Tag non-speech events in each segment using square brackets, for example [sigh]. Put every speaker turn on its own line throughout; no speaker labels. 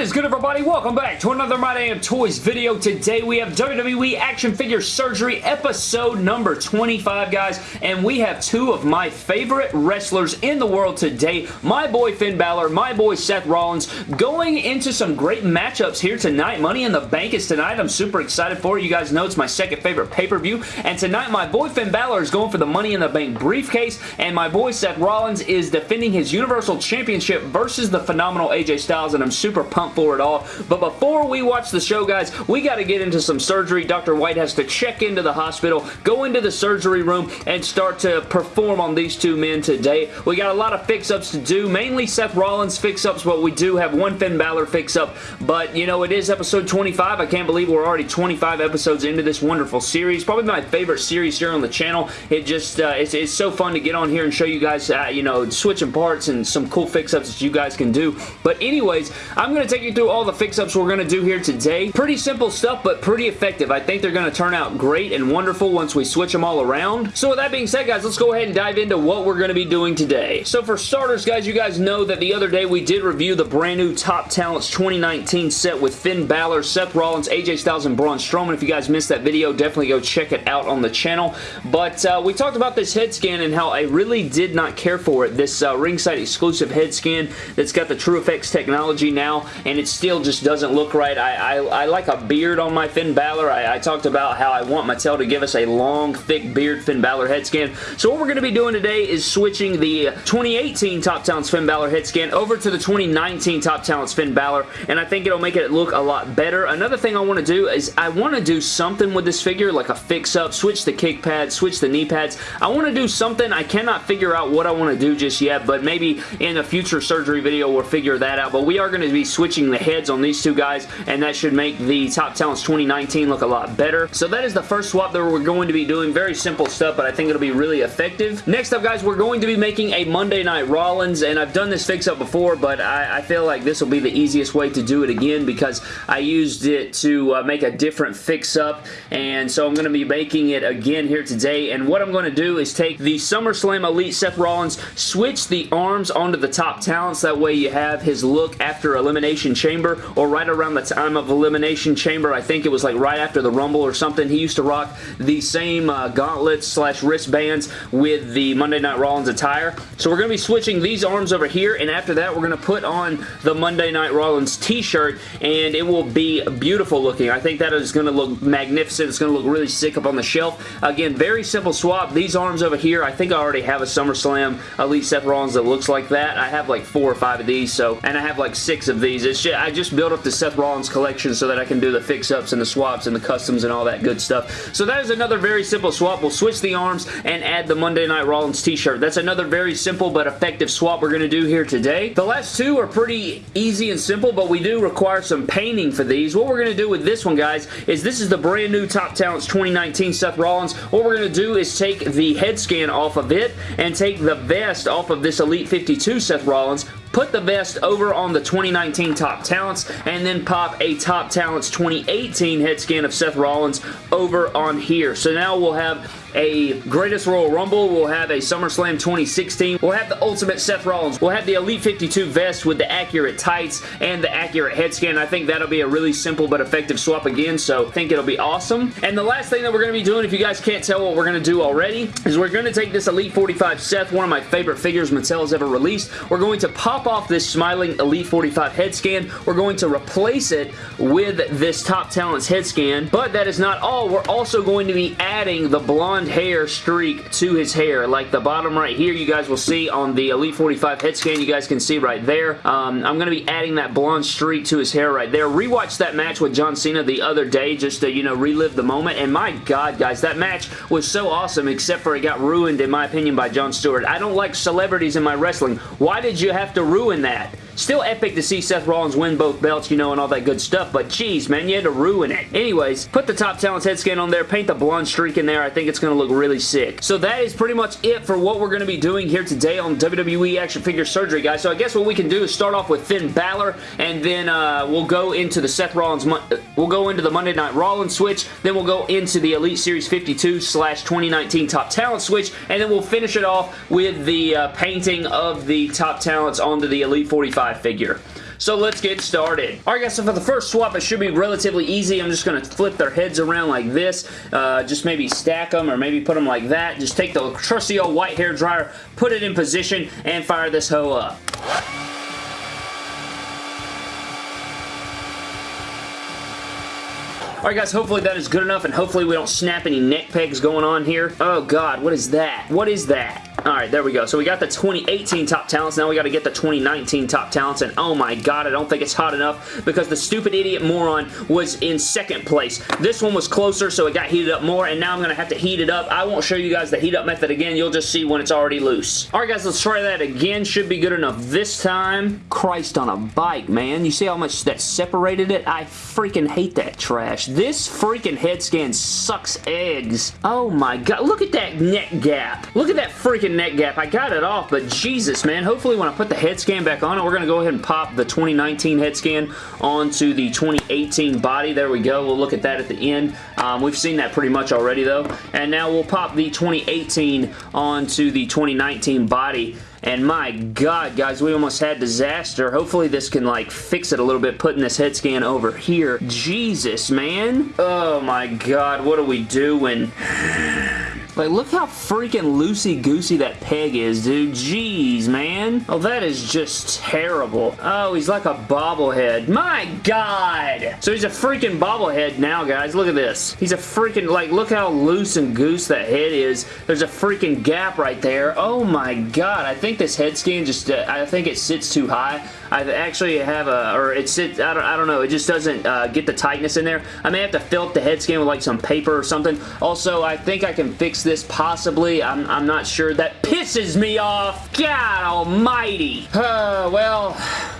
Is good everybody? Welcome back to another My Damn Toys video. Today we have WWE Action Figure Surgery episode number 25 guys and we have two of my favorite wrestlers in the world today. My boy Finn Balor, my boy Seth Rollins going into some great matchups here tonight. Money in the Bank is tonight. I'm super excited for it. You guys know it's my second favorite pay-per-view and tonight my boy Finn Balor is going for the Money in the Bank briefcase and my boy Seth Rollins is defending his Universal Championship versus the phenomenal AJ Styles and I'm super super for it all. But before we watch the show, guys, we got to get into some surgery. Dr. White has to check into the hospital, go into the surgery room, and start to perform on these two men today. We got a lot of fix-ups to do, mainly Seth Rollins fix-ups, but we do have one Finn Balor fix-up. But, you know, it is episode 25. I can't believe we're already 25 episodes into this wonderful series. Probably my favorite series here on the channel. It just, uh, it's, it's so fun to get on here and show you guys, uh, you know, switching parts and some cool fix-ups that you guys can do. But anyways, I'm going to take you through all the fix-ups we're going to do here today. Pretty simple stuff, but pretty effective. I think they're going to turn out great and wonderful once we switch them all around. So with that being said, guys, let's go ahead and dive into what we're going to be doing today. So for starters, guys, you guys know that the other day we did review the brand new Top Talents 2019 set with Finn Balor, Seth Rollins, AJ Styles, and Braun Strowman. If you guys missed that video, definitely go check it out on the channel. But uh, we talked about this head scan and how I really did not care for it. This uh, ringside exclusive head scan that's got the True Effects technology now and it still just doesn't look right. I, I, I like a beard on my Finn Balor. I, I, talked about how I want Mattel to give us a long, thick beard Finn Balor head scan. So what we're going to be doing today is switching the uh, 2018 Top Talents Finn Balor head scan over to the 2019 Top Talents Finn Balor, and I think it'll make it look a lot better. Another thing I want to do is I want to do something with this figure, like a fix-up, switch the kick pads, switch the knee pads. I want to do something. I cannot figure out what I want to do just yet, but maybe in a future surgery video we'll figure that out. But we are going to be switching the heads on these two guys, and that should make the Top Talents 2019 look a lot better. So that is the first swap that we're going to be doing. Very simple stuff, but I think it'll be really effective. Next up, guys, we're going to be making a Monday Night Rollins, and I've done this fix-up before, but I, I, feel like this will be the easiest way to do it again because I used it to uh, make a different fix-up, and so I'm going to be making it again here today, and what I'm going to do is take the SummerSlam Elite Seth Rollins, switch the arms onto the Top Talents, that way you have his look after elimination Elimination Chamber or right around the time of Elimination Chamber. I think it was like right after the Rumble or something. He used to rock the same uh, gauntlets slash wristbands with the Monday Night Rollins attire. So we're going to be switching these arms over here and after that we're going to put on the Monday Night Rollins t-shirt and it will be beautiful looking. I think that is going to look magnificent. It's going to look really sick up on the shelf. Again, very simple swap. These arms over here, I think I already have a SummerSlam Elite Seth Rollins that looks like that. I have like four or five of these, so and I have like six of these just, I just built up the Seth Rollins collection so that I can do the fix-ups and the swaps and the customs and all that good stuff. So that is another very simple swap. We'll switch the arms and add the Monday Night Rollins t-shirt. That's another very simple but effective swap we're going to do here today. The last two are pretty easy and simple, but we do require some painting for these. What we're going to do with this one, guys, is this is the brand new Top Talents 2019 Seth Rollins. What we're going to do is take the head scan off of it and take the vest off of this Elite 52 Seth Rollins, put the vest over on the 2019 Top Talents, and then pop a Top Talents 2018 head scan of Seth Rollins over on here. So now we'll have a Greatest Royal Rumble. We'll have a SummerSlam 2016. We'll have the Ultimate Seth Rollins. We'll have the Elite 52 vest with the accurate tights and the accurate head scan. I think that'll be a really simple but effective swap again, so I think it'll be awesome. And the last thing that we're going to be doing, if you guys can't tell what we're going to do already, is we're going to take this Elite 45 Seth, one of my favorite figures Mattel has ever released. We're going to pop off this smiling Elite 45 head scan. We're going to replace it with this Top Talents head scan, but that is not all. We're also going to be adding the blonde blonde hair streak to his hair. Like the bottom right here, you guys will see on the Elite 45 head scan, you guys can see right there. Um, I'm going to be adding that blonde streak to his hair right there. Rewatched that match with John Cena the other day just to, you know, relive the moment. And my God, guys, that match was so awesome except for it got ruined, in my opinion, by Jon Stewart. I don't like celebrities in my wrestling. Why did you have to ruin that? Still epic to see Seth Rollins win both belts, you know, and all that good stuff, but geez, man, you had to ruin it. Anyways, put the Top Talents head scan on there, paint the blonde streak in there. I think it's going to look really sick. So that is pretty much it for what we're going to be doing here today on WWE Action Figure Surgery, guys. So I guess what we can do is start off with Finn Balor, and then uh, we'll go into the Seth Rollins, we'll go into the Monday Night Rollins switch, then we'll go into the Elite Series 52 slash 2019 Top Talent switch, and then we'll finish it off with the uh, painting of the Top Talents onto the Elite 45 figure. So let's get started. Alright guys, so for the first swap, it should be relatively easy. I'm just going to flip their heads around like this. Uh, just maybe stack them or maybe put them like that. Just take the trusty old white hair dryer, put it in position, and fire this hoe up. Alright guys, hopefully that is good enough and hopefully we don't snap any neck pegs going on here. Oh god, what is that? What is that? Alright, there we go. So we got the 2018 top talents. Now we got to get the 2019 top talents. And oh my god, I don't think it's hot enough because the stupid idiot moron was in second place. This one was closer, so it got heated up more. And now I'm going to have to heat it up. I won't show you guys the heat up method again. You'll just see when it's already loose. Alright guys, let's try that again. Should be good enough this time. Christ on a bike, man. You see how much that separated it? I freaking hate that trash. This freaking head scan sucks eggs. Oh my god. Look at that neck gap. Look at that freaking neck gap. I got it off, but Jesus, man. Hopefully when I put the head scan back on it, we're going to go ahead and pop the 2019 head scan onto the 2018 body. There we go. We'll look at that at the end. Um, we've seen that pretty much already, though. And now we'll pop the 2018 onto the 2019 body. And my god, guys, we almost had disaster. Hopefully this can, like, fix it a little bit, putting this head scan over here. Jesus, man. Oh my god, what are we doing? Like, look how freaking loosey-goosey that peg is, dude. Jeez, man. Oh, that is just terrible. Oh, he's like a bobblehead. My God! So he's a freaking bobblehead now, guys. Look at this. He's a freaking, like, look how loose and goose that head is. There's a freaking gap right there. Oh my God. I think this head scan just, uh, I think it sits too high. I actually have a, or it sits, I don't, I don't know, it just doesn't uh, get the tightness in there. I may have to fill up the head scan with like some paper or something. Also, I think I can fix this possibly. I'm, I'm not sure. That pisses me off. God almighty. Uh, well,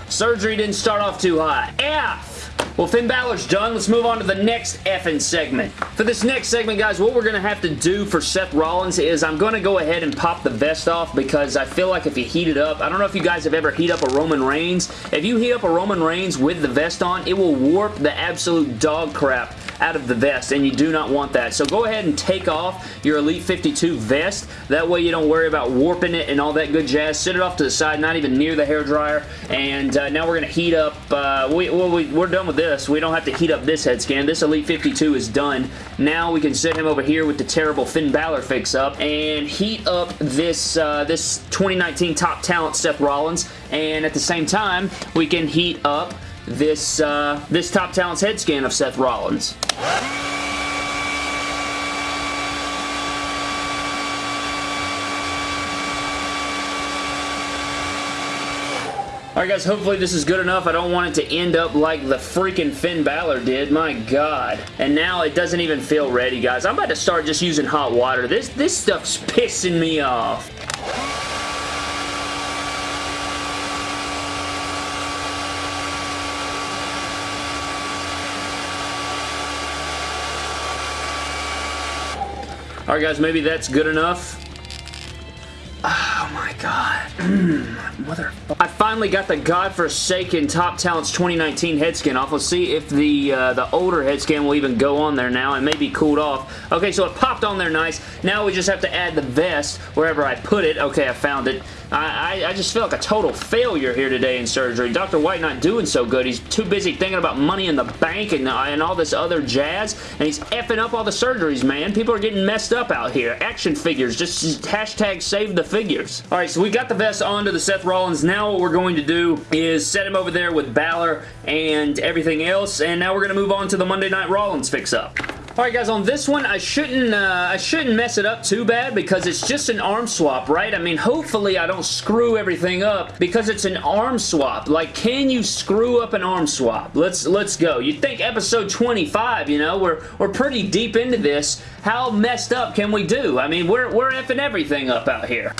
surgery didn't start off too hot. F! Well, Finn Balor's done. Let's move on to the next effing segment. For this next segment, guys, what we're going to have to do for Seth Rollins is I'm going to go ahead and pop the vest off because I feel like if you heat it up, I don't know if you guys have ever heat up a Roman Reigns. If you heat up a Roman Reigns with the vest on, it will warp the absolute dog crap out of the vest, and you do not want that. So go ahead and take off your Elite 52 vest. That way you don't worry about warping it and all that good jazz. Sit it off to the side, not even near the hair dryer. And uh, now we're going to heat up. Uh, we, well, we, we're done with this. We don't have to heat up this head scan. This Elite 52 is done. Now we can set him over here with the terrible Finn Balor fix-up and heat up this, uh, this 2019 Top Talent Seth Rollins. And at the same time, we can heat up this, uh, this Top Talents head scan of Seth Rollins. Alright guys, hopefully this is good enough. I don't want it to end up like the freaking Finn Balor did. My god. And now it doesn't even feel ready, guys. I'm about to start just using hot water. This, this stuff's pissing me off. Alright guys, maybe that's good enough. Oh my god. [clears throat] Mother. I finally got the godforsaken Top Talents 2019 head scan off. Let's see if the uh, the older head scan will even go on there now. It may be cooled off. Okay, so it popped on there nice. Now we just have to add the vest wherever I put it. Okay, I found it. I, I, just feel like a total failure here today in surgery. Dr. White not doing so good. He's too busy thinking about money in the bank and, uh, and all this other jazz, and he's effing up all the surgeries, man. People are getting messed up out here. Action figures. Just, just hashtag save the figures. All right, so we got the vest onto the Seth Rollins. Now what we're going to do is set him over there with Balor and everything else, and now we're going to move on to the Monday Night Rollins fix-up. Alright guys, on this one, I shouldn't uh, I shouldn't mess it up too bad because it's just an arm swap, right? I mean, hopefully I don't screw everything up because it's an arm swap. Like, can you screw up an arm swap? Let's let's go. You'd think episode 25, you know, we're, we're pretty deep into this. How messed up can we do? I mean, we're, we're effing everything up out here.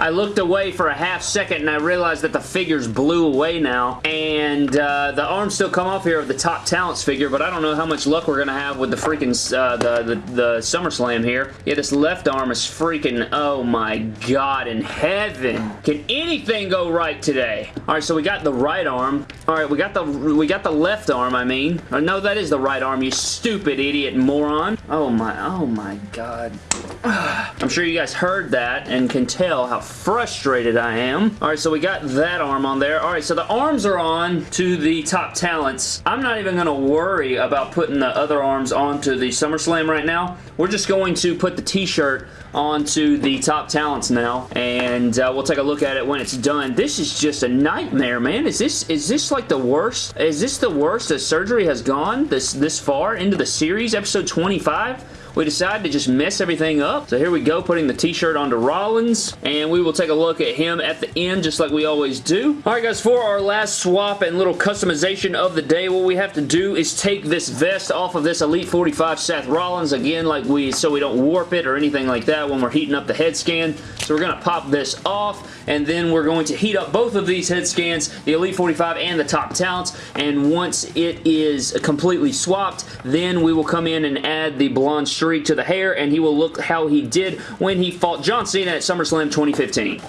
I looked away for a half second and I realized that the figures blew away now. And uh, the arms still come off here of the top talents figure, but I don't know how much luck we're going to have with the freaking uh, the, the, the SummerSlam here. Yeah, this left arm is freaking, oh my god in heaven. Can anything go right today? Alright, so we got the right arm. Alright, we got the we got the left arm, I mean. Or no, that is the right arm, you stupid idiot moron. Oh my, oh my god. [sighs] I'm sure you guys heard that and can tell how frustrated I am. Alright, so we got that arm on there. Alright, so the arms are on to the top talents. I'm not even going to worry about putting the other arms onto the SummerSlam right now. We're just going to put the t-shirt onto the top talents now and uh, we'll take a look at it when it's done. This is just a nightmare, man. Is this is this like the worst? Is this the worst that surgery has gone this this far into the series, episode 25? We decided to just mess everything up. So here we go, putting the t-shirt onto Rollins, and we will take a look at him at the end, just like we always do. Alright guys, for our last swap and little customization of the day, what we have to do is take this vest off of this Elite 45 Seth Rollins, again, like we, so we don't warp it or anything like that when we're heating up the head scan. So we're going to pop this off, and then we're going to heat up both of these head scans, the Elite 45 and the Top Talents, and once it is completely swapped, then we will come in and add the blonde streak to the hair, and he will look how he did when he fought John Cena at SummerSlam 2015.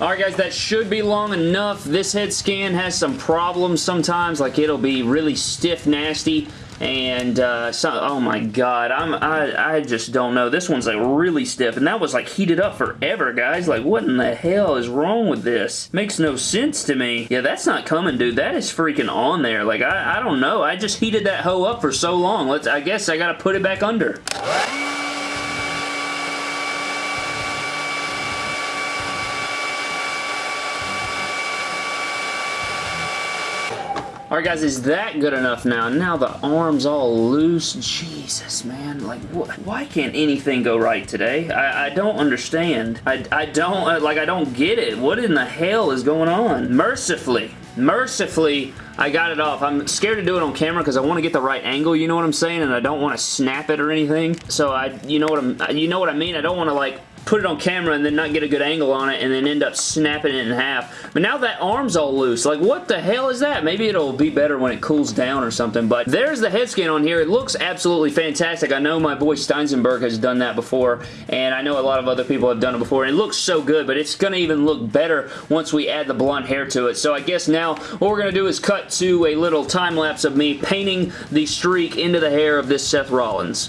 Alright guys, that should be long enough. This head scan has some problems sometimes, like it'll be really stiff nasty and uh, so, oh my god, I'm I, I just don't know. This one's like really stiff, and that was like heated up forever, guys. Like, what in the hell is wrong with this? Makes no sense to me. Yeah, that's not coming, dude. That is freaking on there. Like, I, I don't know. I just heated that hoe up for so long. Let's. I guess I gotta put it back under. Alright guys, is that good enough now? Now the arm's all loose. Jesus, man. Like, wh why can't anything go right today? I, I don't understand. I, I don't, uh, like, I don't get it. What in the hell is going on? Mercifully, mercifully, I got it off. I'm scared to do it on camera because I want to get the right angle, you know what I'm saying? And I don't want to snap it or anything. So I, you know what I'm, you know what I mean? I don't want to like put it on camera and then not get a good angle on it and then end up snapping it in half. But now that arm's all loose. Like, what the hell is that? Maybe it'll be better when it cools down or something. But there's the head scan on here. It looks absolutely fantastic. I know my boy Steinsenberg has done that before, and I know a lot of other people have done it before. And it looks so good, but it's going to even look better once we add the blonde hair to it. So I guess now what we're going to do is cut to a little time lapse of me painting the streak into the hair of this Seth Rollins.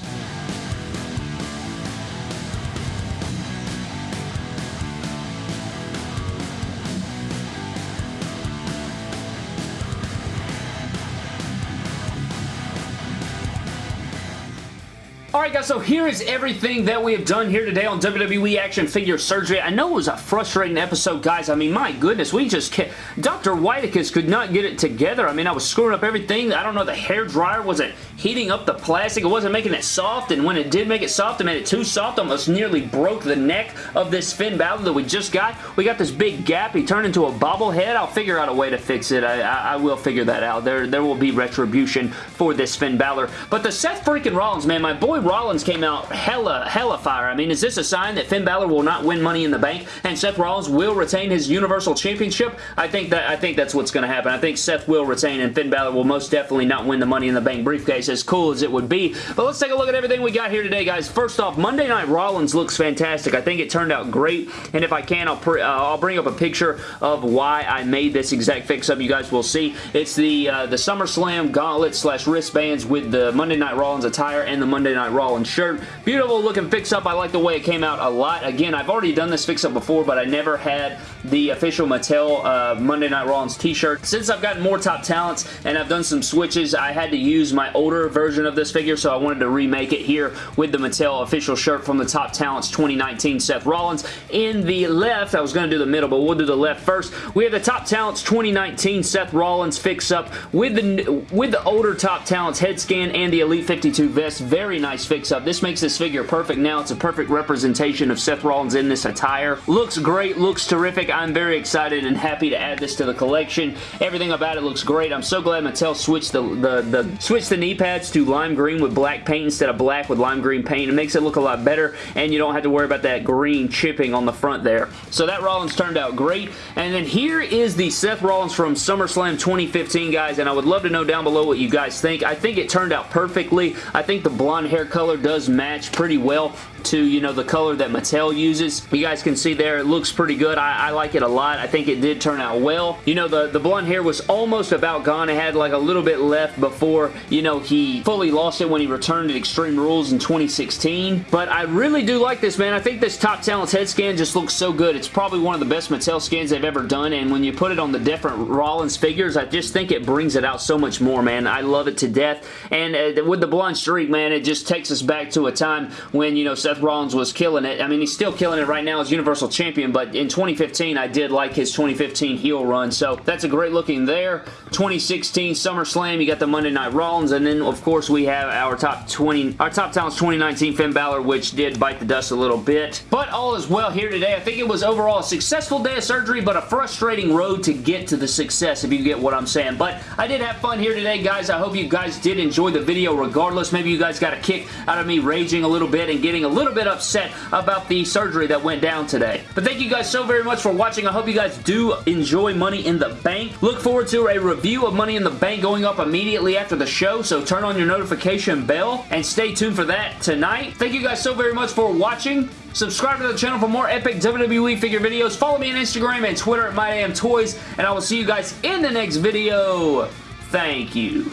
Alright guys, so here is everything that we have done here today on WWE Action Figure Surgery. I know it was a frustrating episode, guys. I mean, my goodness, we just can't... Dr. Whiteicus could not get it together. I mean, I was screwing up everything. I don't know, the hair dryer wasn't heating up the plastic. It wasn't making it soft, and when it did make it soft, it made it too soft. Almost nearly broke the neck of this Finn Balor that we just got. We got this big gap. He turned into a bobblehead. I'll figure out a way to fix it. I, I, I will figure that out. There, there will be retribution for this Finn Balor. But the Seth freaking Rollins, man, my boy Rollins came out hella, hella fire. I mean, is this a sign that Finn Balor will not win Money in the Bank and Seth Rollins will retain his Universal Championship? I think that I think that's what's going to happen. I think Seth will retain and Finn Balor will most definitely not win the Money in the Bank briefcase as cool as it would be. But let's take a look at everything we got here today, guys. First off, Monday Night Rollins looks fantastic. I think it turned out great, and if I can, I'll, uh, I'll bring up a picture of why I made this exact fix-up. You guys will see. It's the, uh, the SummerSlam gauntlet slash wristbands with the Monday Night Rollins attire and the Monday Night Rollins shirt. Beautiful looking fix-up. I like the way it came out a lot. Again, I've already done this fix-up before, but I never had the official Mattel uh, Monday Night Rollins t-shirt. Since I've gotten more top talents and I've done some switches, I had to use my older older version of this figure, so I wanted to remake it here with the Mattel official shirt from the Top Talents 2019 Seth Rollins. In the left, I was going to do the middle, but we'll do the left first. We have the Top Talents 2019 Seth Rollins fix-up with the, with the older Top Talents head scan and the Elite 52 vest. Very nice fix-up. This makes this figure perfect now. It's a perfect representation of Seth Rollins in this attire. Looks great, looks terrific. I'm very excited and happy to add this to the collection. Everything about it looks great. I'm so glad Mattel switched the, the, the, switched the knee to lime green with black paint instead of black with lime green paint. It makes it look a lot better and you don't have to worry about that green chipping on the front there. So that Rollins turned out great. And then here is the Seth Rollins from SummerSlam 2015, guys, and I would love to know down below what you guys think. I think it turned out perfectly. I think the blonde hair color does match pretty well to, you know, the color that Mattel uses. You guys can see there, it looks pretty good. I, I like it a lot. I think it did turn out well. You know, the, the blonde hair was almost about gone. It had like a little bit left before, you know, he fully lost it when he returned to Extreme Rules in 2016. But I really do like this, man. I think this Top Talents head scan just looks so good. It's probably one of the best Mattel scans they've ever done, and when you put it on the different Rollins figures, I just think it brings it out so much more, man. I love it to death, and uh, with the blonde streak, man, it just takes us back to a time when, you know, Seth Rollins was killing it. I mean, he's still killing it right now as Universal Champion, but in 2015, I did like his 2015 heel run, so that's a great looking there. 2016 SummerSlam, you got the Monday Night Rollins, and then, of course, we have our top 20, our top talents 2019 Finn Balor, which did bite the dust a little bit, but all is well here today. I think it was overall a successful day of surgery, but a frustrating road to get to the success, if you get what I'm saying, but I did have fun here today, guys. I hope you guys did enjoy the video regardless. Maybe you guys got a kick out of me raging a little bit and getting a little bit upset about the surgery that went down today. But thank you guys so very much for watching. I hope you guys do enjoy Money in the Bank. Look forward to a review of Money in the Bank going up immediately after the show, so turn on your notification bell and stay tuned for that tonight. Thank you guys so very much for watching. Subscribe to the channel for more epic WWE figure videos. Follow me on Instagram and Twitter at MyDamnToys, and I will see you guys in the next video. Thank you.